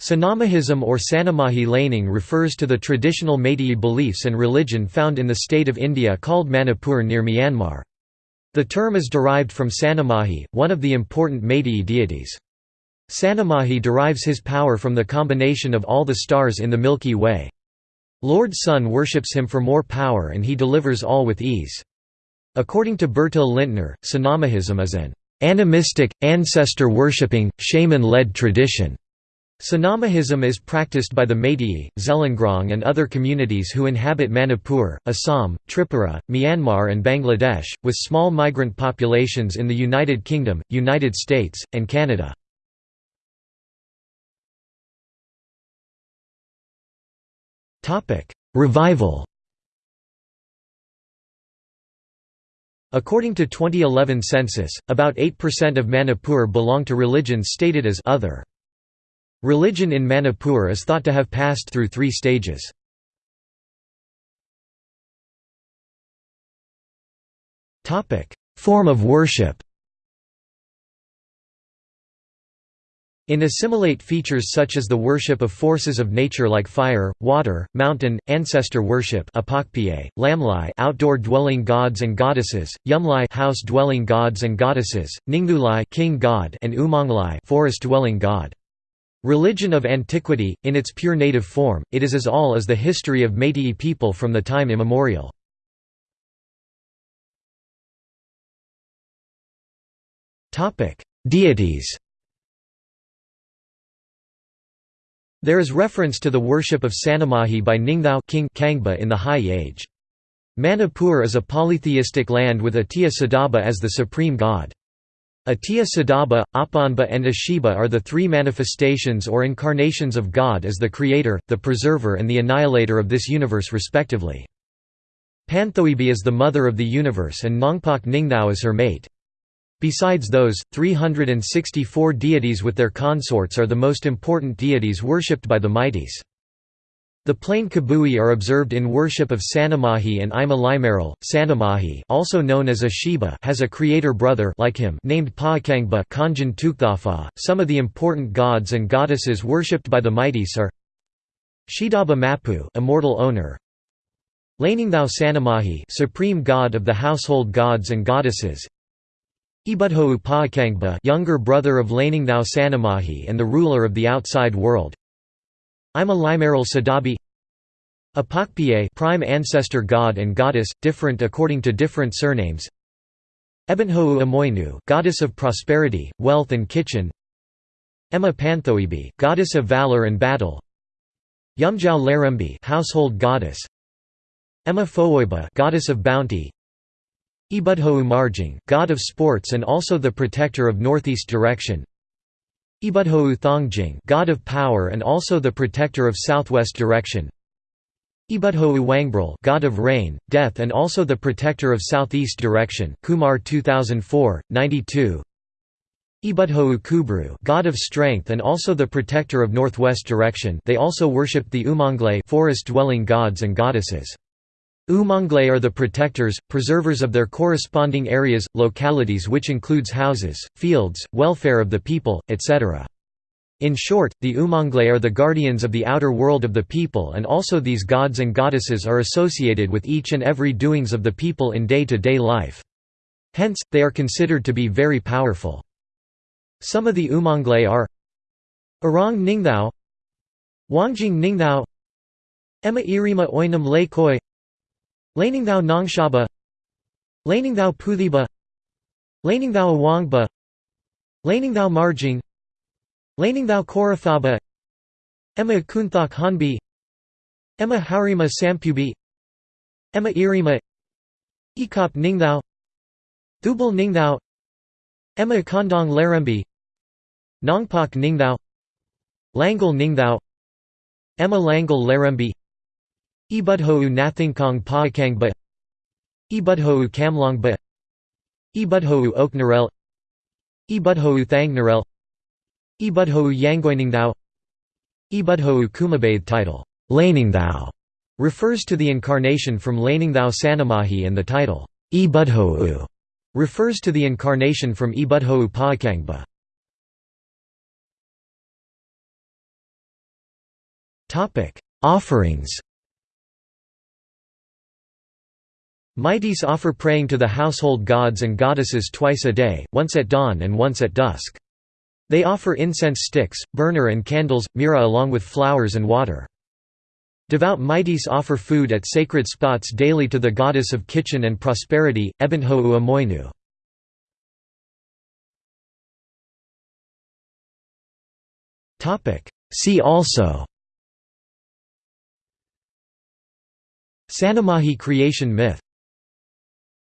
Sanamahism or Sanamahi laning refers to the traditional Meitei beliefs and religion found in the state of India called Manipur near Myanmar. The term is derived from Sanamahi, one of the important Meitei deities. Sanamahi derives his power from the combination of all the stars in the Milky Way. Lord Sun worships him for more power and he delivers all with ease. According to Bertil Lintner, Sanamahism is an animistic, ancestor-worshipping, shaman-led tradition. Sanamahism is practiced by the Meitei, Zeliangrong and other communities who inhabit Manipur, Assam, Tripura, Myanmar and Bangladesh, with small migrant populations in the United Kingdom, United States, and Canada. Revival According to 2011 census, about 8% of Manipur belong to religions stated as other. Religion in Manipur is thought to have passed through three stages. Form of worship In assimilate features such as the worship of forces of nature like fire, water, mountain, ancestor worship Lamlai outdoor dwelling gods and goddesses, Yumlai house dwelling gods and goddesses, Ninggulai king god and Umanglai forest dwelling god. Religion of antiquity, in its pure native form, it is as all as the history of Meitei people from the time immemorial. Deities There is reference to the worship of Sanamahi by Ningthao King Kangba in the High Age. Manipur is a polytheistic land with Atiya Sadaba as the supreme god. Atiya Sadaba, Apanba and Ashiba are the three manifestations or incarnations of God as the creator, the preserver and the annihilator of this universe respectively. Panthoibi is the mother of the universe and Nongpak Ningthao is her mate. Besides those, 364 deities with their consorts are the most important deities worshipped by the Meiteis. The plain Kabui are observed in worship of Sanamahi and Ima Limaral. Sanamahi, also known as Ashiba, has a creator brother like him named Paakangba Tukthafa. Some of the important gods and goddesses worshipped by the Meiteis are Shidaba Mapu, immortal owner. Laningthao Sanamahi, supreme god of the household gods and goddesses. Ibudhou Paakangba, younger brother of Laningthao Sanamahi and the ruler of the outside world. Ima Limaral Sadabi. Apakpie prime ancestor god and goddess, different according to different surnames. Ebonhou Amoinu goddess of prosperity, wealth and kitchen. Emma Panthoibi goddess of valor and battle. Yumjao Larembi household goddess. Emma Fowoiba goddess of bounty. Ibudhou Marjing god of sports and also the protector of northeast direction Ibudhou Thongjing god of power and also the protector of southwest direction Ibudhou Wangbril god of rain, death and also the protector of southeast direction Kumar 2004, 92 Ibudhou Kubru god of strength and also the protector of northwest direction they also worshipped the Umanglai forest-dwelling gods and goddesses. Umanglai are the protectors, preservers of their corresponding areas, localities which includes houses, fields, welfare of the people, etc. In short, the Umanglai are the guardians of the outer world of the people and also these gods and goddesses are associated with each and every doings of the people in day-to-day -day life. Hence, they are considered to be very powerful. Some of the Umanglai are Arang Ningthao Wangjing Ningthao Emma Irima Oinam Laikoi Laningthao Nongshaba. Laningthao Puthiba Laningthao Awangba. Laningthao Marjing. Laningthao Korathaba Emma Kunthok Hanbi. Emma Harima Sampubi. Emma Irima. Ekop Ningthao Thubal Ningthao Emma Kondong Larembi Nongpak Ningthao Langal Ningthao Emma Langal Larembi Ibudhou Nathingkong Paakangba Ibudhou Kamlongba Ibudhou Oknarel Ibudhou Thangnarel Ibudhou Yangoiningthao Ibudhou Kumabathe title, Laningthao, refers to the incarnation from Laningthao Sanamahi and the title, Ibudhou, refers to the incarnation from Ibudhou Paakangba. Offerings Meiteis offer praying to the household gods and goddesses twice a day, once at dawn and once at dusk. They offer incense sticks, burner and candles, mira along with flowers and water. Devout Meiteis offer food at sacred spots daily to the goddess of kitchen and prosperity, Ebenho'u Amoinu. See also Sanamahi creation myth